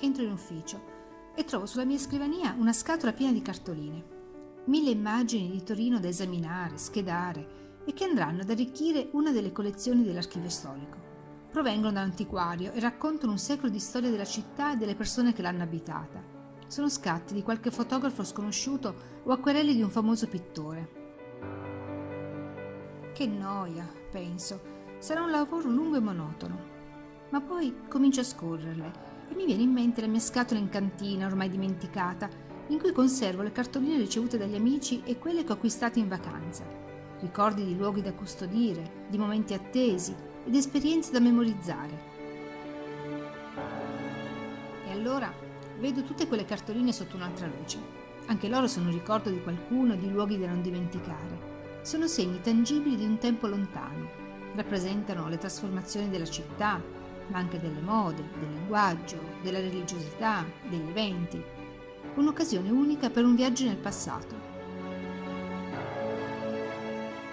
entro in ufficio e trovo sulla mia scrivania una scatola piena di cartoline. Mille immagini di Torino da esaminare, schedare e che andranno ad arricchire una delle collezioni dell'archivio storico. Provengono da un antiquario e raccontano un secolo di storia della città e delle persone che l'hanno abitata. Sono scatti di qualche fotografo sconosciuto o acquerelli di un famoso pittore. Che noia, penso. Sarà un lavoro lungo e monotono. Ma poi comincio a scorrerle e mi viene in mente la mia scatola in cantina, ormai dimenticata, in cui conservo le cartoline ricevute dagli amici e quelle che ho acquistato in vacanza. Ricordi di luoghi da custodire, di momenti attesi ed esperienze da memorizzare. E allora vedo tutte quelle cartoline sotto un'altra luce. Anche loro sono un ricordo di qualcuno di luoghi da non dimenticare. Sono segni tangibili di un tempo lontano. Rappresentano le trasformazioni della città, ma anche delle mode, del linguaggio, della religiosità, degli eventi. Un'occasione unica per un viaggio nel passato.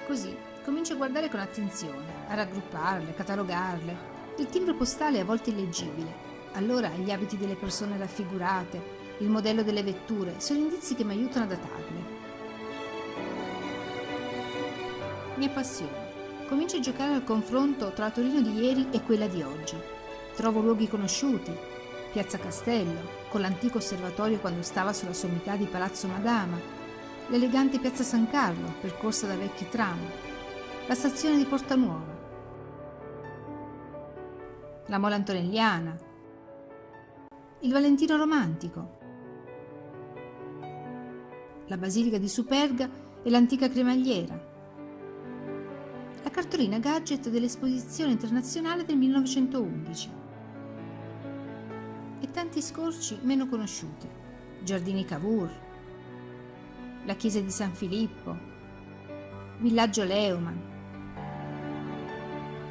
Così comincio a guardare con attenzione, a raggrupparle, a catalogarle. Il timbro postale è a volte illeggibile. Allora gli abiti delle persone raffigurate, il modello delle vetture, sono indizi che mi aiutano a datarle. Mi appassiona Comincio a giocare al confronto tra la Torino di ieri e quella di oggi. Trovo luoghi conosciuti, Piazza Castello, con l'antico osservatorio quando stava sulla sommità di Palazzo Madama, l'elegante Piazza San Carlo, percorsa da vecchi tram, la stazione di Porta Nuova, la Mola Antonelliana, il Valentino Romantico, la Basilica di Superga e l'antica cremagliera, cartolina gadget dell'Esposizione internazionale del 1911. E tanti scorci meno conosciuti. Giardini Cavour, la chiesa di San Filippo, Villaggio Leumann.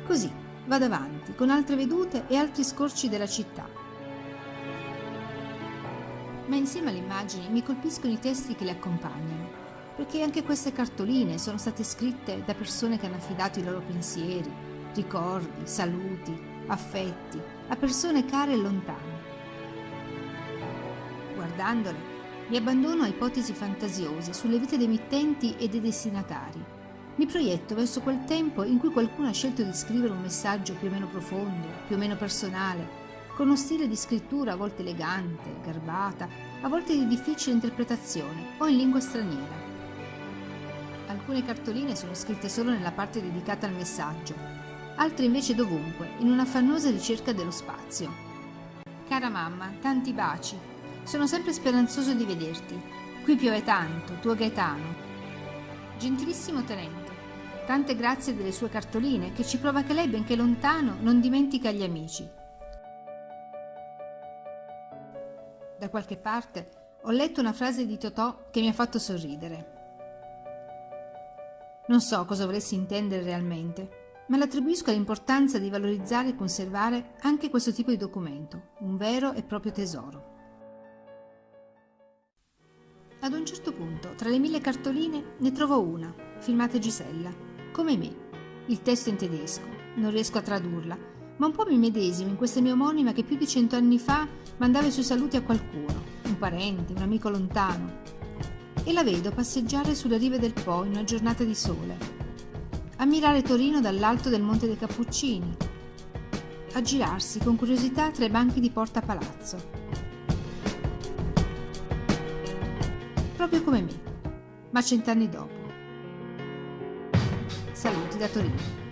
Così vado avanti con altre vedute e altri scorci della città. Ma insieme alle immagini mi colpiscono i testi che le accompagnano perché anche queste cartoline sono state scritte da persone che hanno affidato i loro pensieri, ricordi, saluti, affetti a persone care e lontane. Guardandole, mi abbandono a ipotesi fantasiose sulle vite dei mittenti e dei destinatari. Mi proietto verso quel tempo in cui qualcuno ha scelto di scrivere un messaggio più o meno profondo, più o meno personale, con uno stile di scrittura a volte elegante, garbata, a volte di difficile interpretazione o in lingua straniera. Alcune cartoline sono scritte solo nella parte dedicata al messaggio, altre invece dovunque, in un'affannosa ricerca dello spazio. Cara mamma, tanti baci. Sono sempre speranzoso di vederti. Qui piove tanto, tuo Gaetano. Gentilissimo tenente, tante grazie delle sue cartoline che ci prova che lei, benché lontano, non dimentica gli amici. Da qualche parte ho letto una frase di Totò che mi ha fatto sorridere. Non so cosa volessi intendere realmente, ma l'attribuisco all'importanza di valorizzare e conservare anche questo tipo di documento, un vero e proprio tesoro. Ad un certo punto, tra le mille cartoline, ne trovo una, firmata Gisella, come me. Il testo è in tedesco, non riesco a tradurla, ma un po' mi medesimo in questa mia omonima che più di cento anni fa mandava i suoi saluti a qualcuno, un parente, un amico lontano, e la vedo passeggiare sulle rive del Po in una giornata di sole, ammirare Torino dall'alto del Monte dei Cappuccini, a girarsi con curiosità tra i banchi di Porta Palazzo. Proprio come me, ma cent'anni dopo. Saluti da Torino.